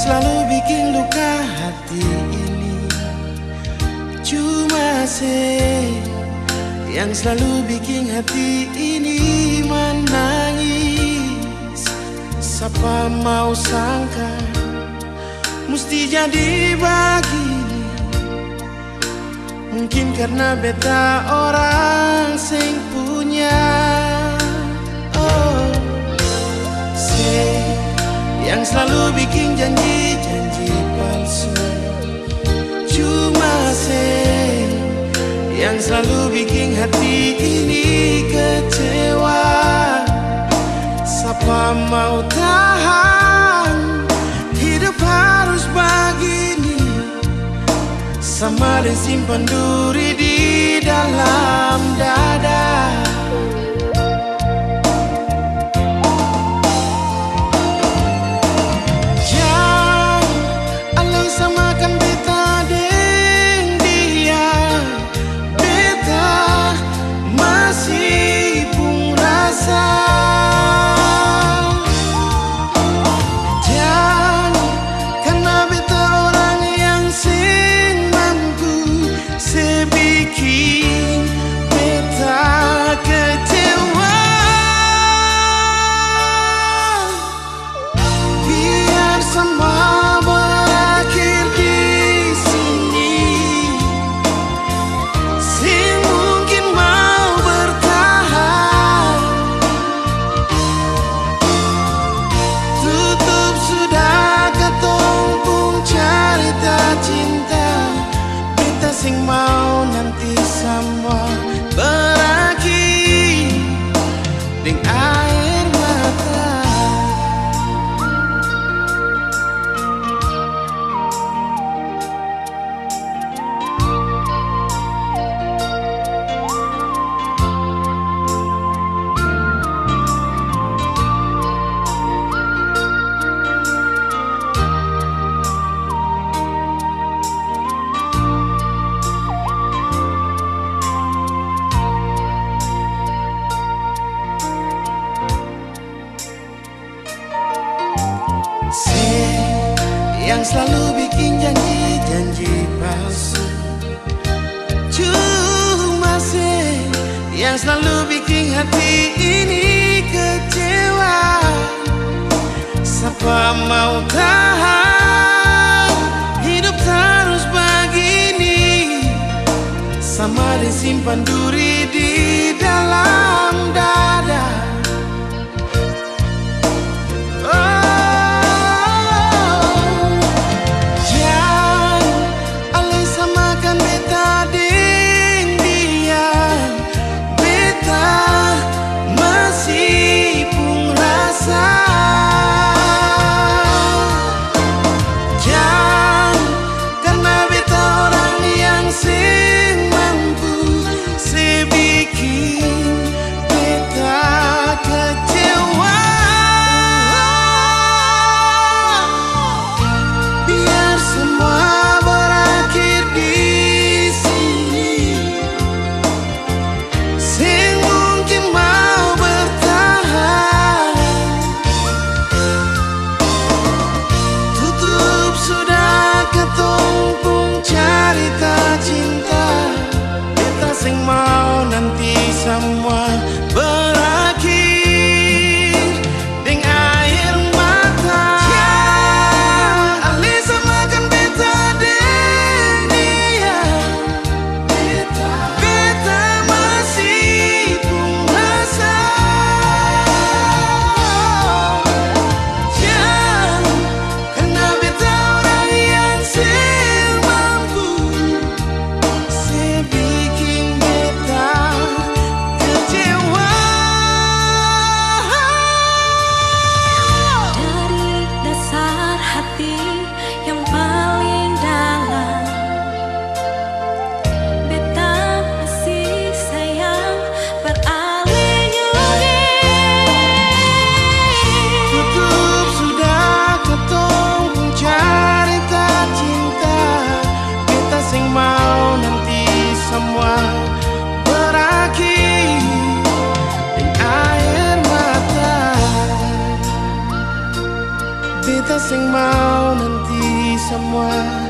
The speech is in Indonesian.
selalu bikin luka hati ini. Cuma se Yang selalu bikin hati ini menangis. Siapa mau sangka Mesti jadi begini? Mungkin karena beta orang sing punya Yang selalu bikin janji-janji palsu. Cuma se Yang selalu bikin hati ini kecewa. Siapa mau tahan? Hidup harus begini. Sama dan simpan duri yang selalu bikin janji-janji palsu. Cuma se yang selalu bikin hati ini kecewa. Siapa mau tahan hidup terus begini? Sama disimpan duri di dalam dada kita sing mau nanti semua